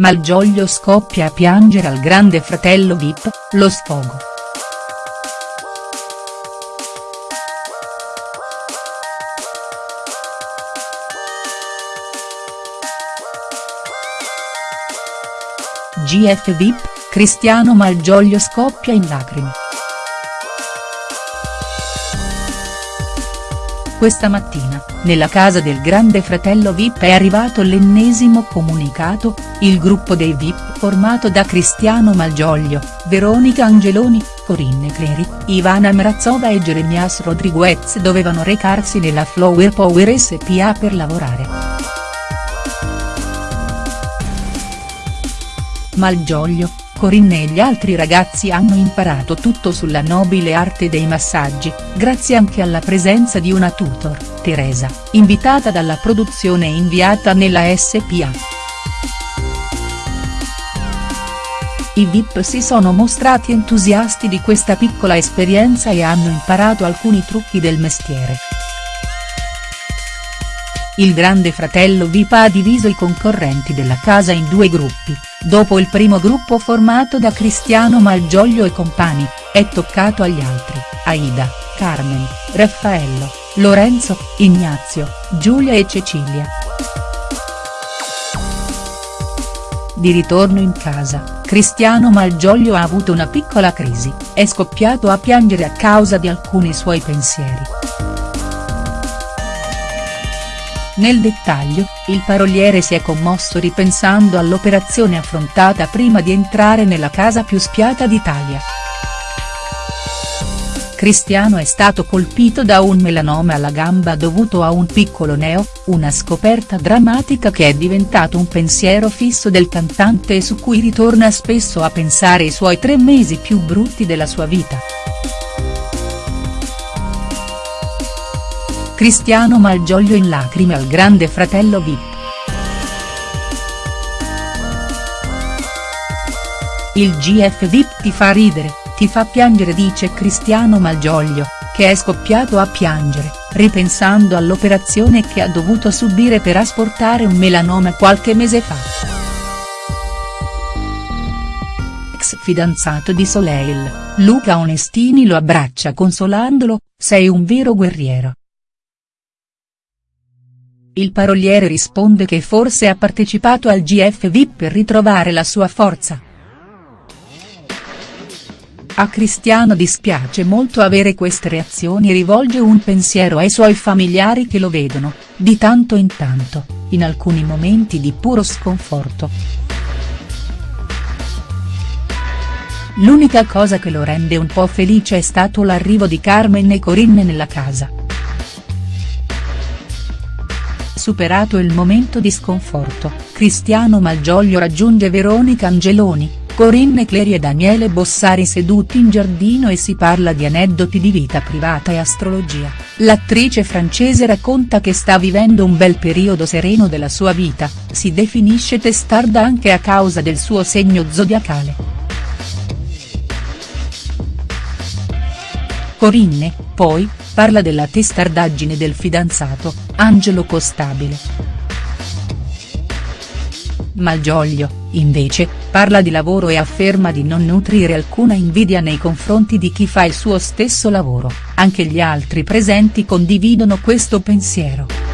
Malgioglio scoppia a piangere al grande fratello Vip, lo sfogo. GF Vip, Cristiano Malgioglio scoppia in lacrime. Questa mattina, nella casa del grande fratello Vip è arrivato l'ennesimo comunicato, il gruppo dei Vip formato da Cristiano Malgioglio, Veronica Angeloni, Corinne Cleri, Ivana Mrazova e Jeremias Rodriguez dovevano recarsi nella Flower Power SPA per lavorare. Malgioglio, Corinne e gli altri ragazzi hanno imparato tutto sulla nobile arte dei massaggi, grazie anche alla presenza di una tutor, Teresa, invitata dalla produzione e inviata nella SPA. I VIP si sono mostrati entusiasti di questa piccola esperienza e hanno imparato alcuni trucchi del mestiere. Il grande fratello VIP ha diviso i concorrenti della casa in due gruppi, dopo il primo gruppo formato da Cristiano Malgioglio e compagni, è toccato agli altri, Aida, Carmen, Raffaello, Lorenzo, Ignazio, Giulia e Cecilia. Di ritorno in casa, Cristiano Malgioglio ha avuto una piccola crisi, è scoppiato a piangere a causa di alcuni suoi pensieri. Nel dettaglio, il paroliere si è commosso ripensando all'operazione affrontata prima di entrare nella casa più spiata d'Italia. Cristiano è stato colpito da un melanoma alla gamba dovuto a un piccolo neo, una scoperta drammatica che è diventato un pensiero fisso del cantante e su cui ritorna spesso a pensare i suoi tre mesi più brutti della sua vita. Cristiano Malgioglio in lacrime al grande fratello Vip. Il GF Vip ti fa ridere, ti fa piangere dice Cristiano Malgioglio, che è scoppiato a piangere, ripensando all'operazione che ha dovuto subire per asportare un melanoma qualche mese fa. Ex fidanzato di Soleil, Luca Onestini lo abbraccia consolandolo, sei un vero guerriero. Il paroliere risponde che forse ha partecipato al GF VIP per ritrovare la sua forza. A Cristiano dispiace molto avere queste reazioni e rivolge un pensiero ai suoi familiari che lo vedono, di tanto in tanto, in alcuni momenti di puro sconforto. L'unica cosa che lo rende un po' felice è stato l'arrivo di Carmen e Corinne nella casa. Superato il momento di sconforto, Cristiano Malgioglio raggiunge Veronica Angeloni, Corinne Cleri e Daniele Bossari seduti in giardino e si parla di aneddoti di vita privata e astrologia, l'attrice francese racconta che sta vivendo un bel periodo sereno della sua vita, si definisce testarda anche a causa del suo segno zodiacale. Corinne, poi, parla della testardaggine del fidanzato, Angelo Costabile. Malgioglio, invece, parla di lavoro e afferma di non nutrire alcuna invidia nei confronti di chi fa il suo stesso lavoro, anche gli altri presenti condividono questo pensiero.